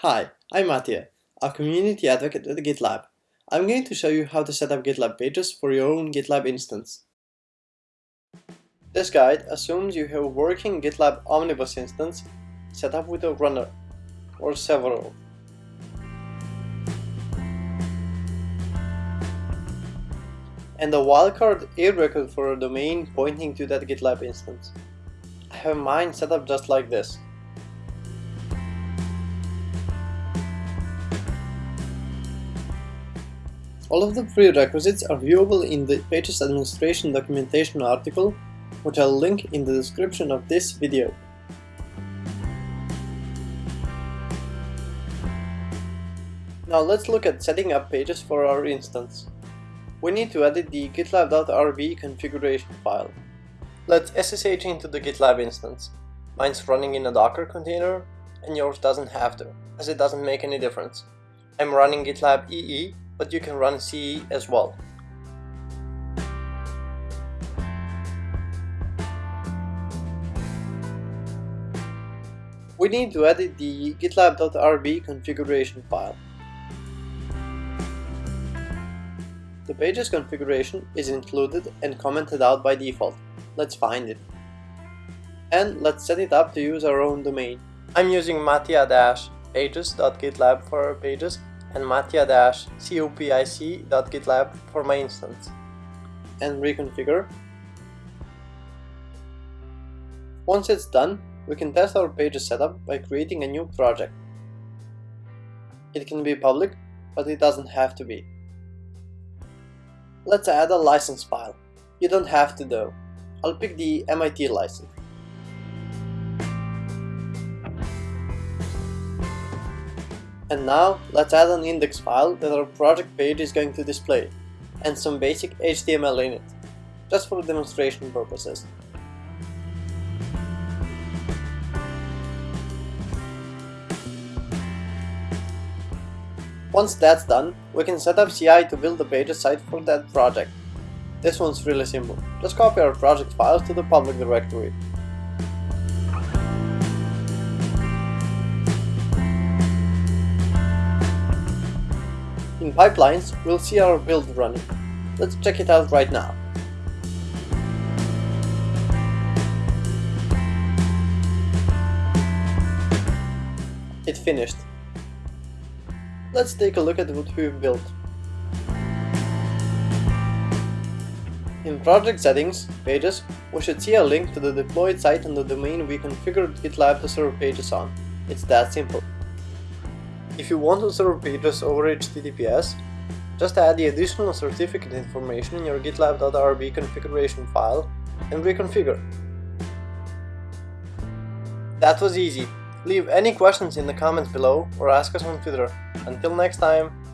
Hi, I'm Mattia, a community advocate at GitLab. I'm going to show you how to set up GitLab pages for your own GitLab instance. This guide assumes you have a working GitLab Omnibus instance set up with a runner, or several. And a wildcard A record for a domain pointing to that GitLab instance. I have mine set up just like this. All of the prerequisites are viewable in the Pages Administration documentation article, which I'll link in the description of this video. Now let's look at setting up pages for our instance. We need to edit the gitlab.rb configuration file. Let's SSH into the GitLab instance. Mine's running in a Docker container, and yours doesn't have to, as it doesn't make any difference. I'm running GitLab EE but you can run CE as well. We need to edit the gitlab.rb configuration file. The page's configuration is included and commented out by default. Let's find it. And let's set it up to use our own domain. I'm using mattia-pages.gitlab for our pages and mattia-cupic.gitlab for my instance. And reconfigure. Once it's done, we can test our page's setup by creating a new project. It can be public, but it doesn't have to be. Let's add a license file. You don't have to though. I'll pick the MIT license. And now let's add an index file that our project page is going to display, and some basic HTML in it, just for demonstration purposes. Once that's done, we can set up CI to build the pages site for that project. This one's really simple, just copy our project files to the public directory In pipelines, we'll see our build running. Let's check it out right now. It finished. Let's take a look at what we've built. In project settings, pages, we should see a link to the deployed site and the domain we configured GitLab to serve pages on. It's that simple. If you want to serve pages over HTTPS, just add the additional certificate information in your gitlab.rb configuration file and reconfigure. That was easy. Leave any questions in the comments below or ask us on Twitter. Until next time!